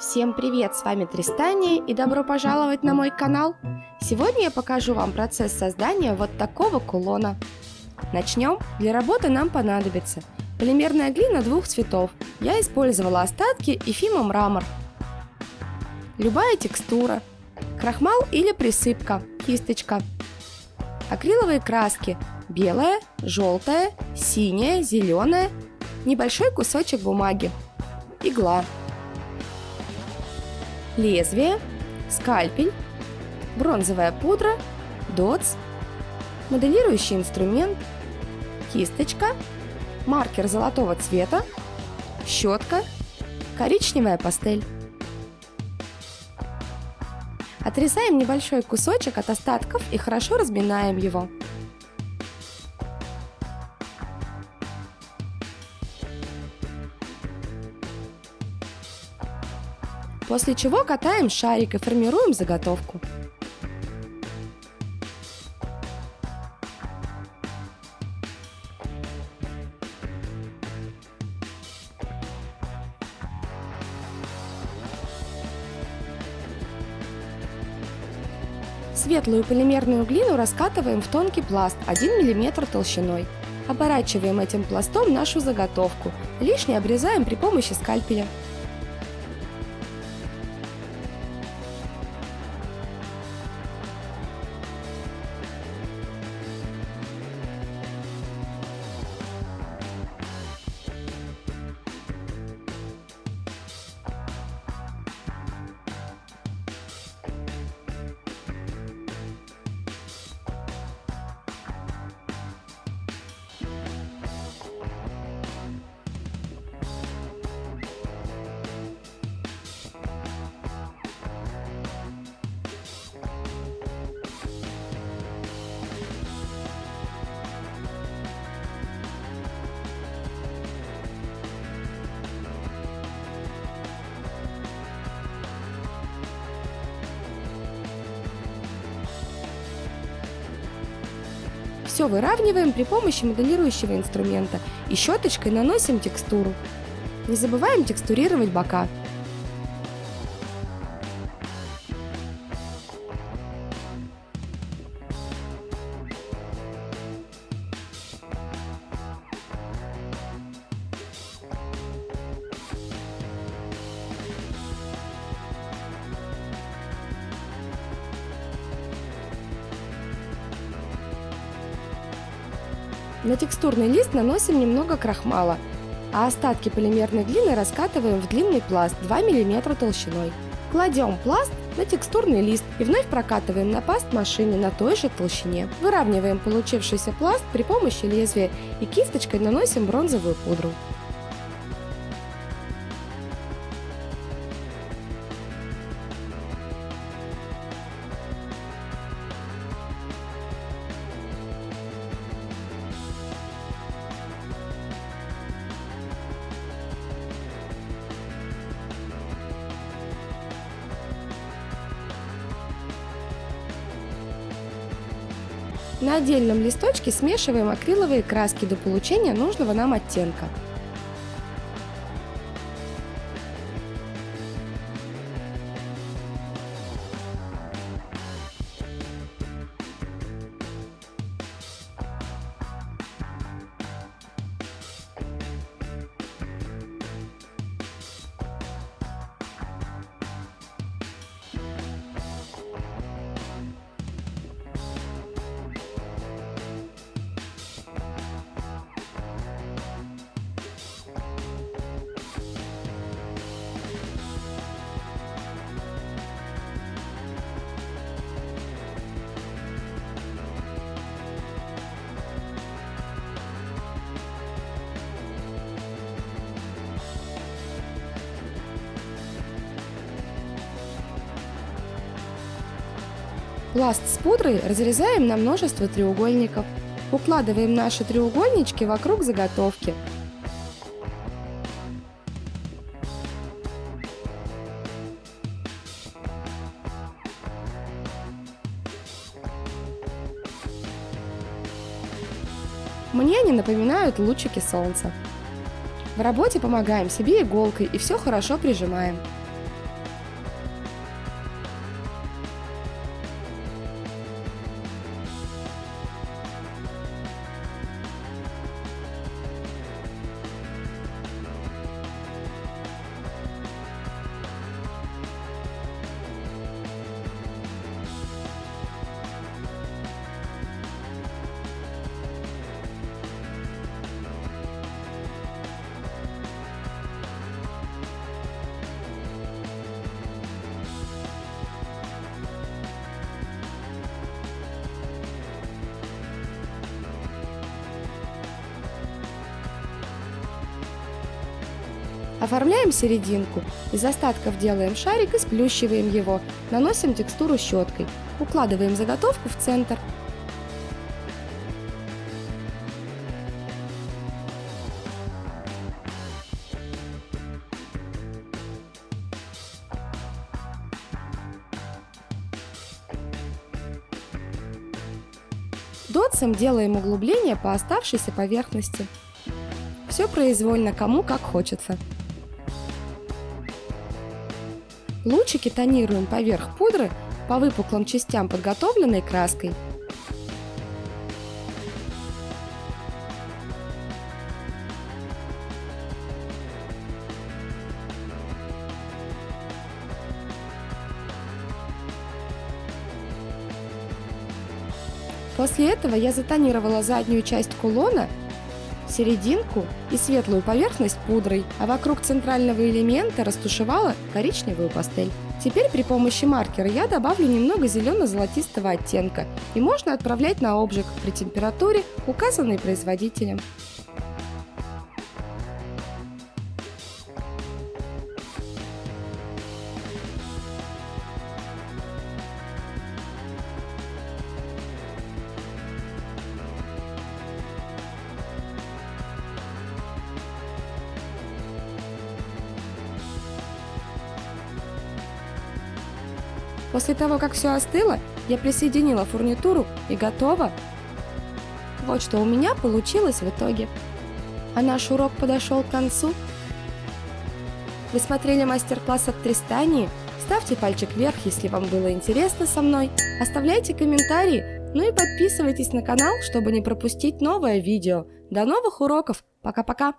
Всем привет, с вами Тристания и добро пожаловать на мой канал. Сегодня я покажу вам процесс создания вот такого кулона. Начнем. Для работы нам понадобится полимерная глина двух цветов. Я использовала остатки Ефима мрамор. Любая текстура. Крахмал или присыпка, кисточка. Акриловые краски. Белая, желтая, синяя, зеленая. Небольшой кусочек бумаги. Игла. Лезвие, скальпель, бронзовая пудра, дотс, моделирующий инструмент, кисточка, маркер золотого цвета, щетка, коричневая пастель. Отрезаем небольшой кусочек от остатков и хорошо разминаем его. После чего катаем шарик и формируем заготовку. Светлую полимерную глину раскатываем в тонкий пласт 1 мм толщиной. Оборачиваем этим пластом нашу заготовку. Лишнее обрезаем при помощи скальпеля. Все выравниваем при помощи моделирующего инструмента и щеточкой наносим текстуру. Не забываем текстурировать бока. На текстурный лист наносим немного крахмала, а остатки полимерной глины раскатываем в длинный пласт 2 мм толщиной. Кладем пласт на текстурный лист и вновь прокатываем на паст машине на той же толщине. Выравниваем получившийся пласт при помощи лезвия и кисточкой наносим бронзовую пудру. На отдельном листочке смешиваем акриловые краски до получения нужного нам оттенка. Пласт с пудрой разрезаем на множество треугольников. Укладываем наши треугольнички вокруг заготовки. Мне они напоминают лучики солнца. В работе помогаем себе иголкой и все хорошо прижимаем. Оформляем серединку. Из остатков делаем шарик и сплющиваем его. Наносим текстуру щеткой. Укладываем заготовку в центр. Дотсом делаем углубление по оставшейся поверхности. Все произвольно, кому как хочется. Лучики тонируем поверх пудры по выпуклым частям подготовленной краской. После этого я затонировала заднюю часть кулона серединку и светлую поверхность пудрой, а вокруг центрального элемента растушевала коричневую пастель. Теперь при помощи маркера я добавлю немного зелено-золотистого оттенка и можно отправлять на обжиг при температуре, указанной производителем. После того, как все остыло, я присоединила фурнитуру и готово. Вот что у меня получилось в итоге. А наш урок подошел к концу. Вы смотрели мастер-класс от Тристании? Ставьте пальчик вверх, если вам было интересно со мной. Оставляйте комментарии, ну и подписывайтесь на канал, чтобы не пропустить новое видео. До новых уроков. Пока-пока.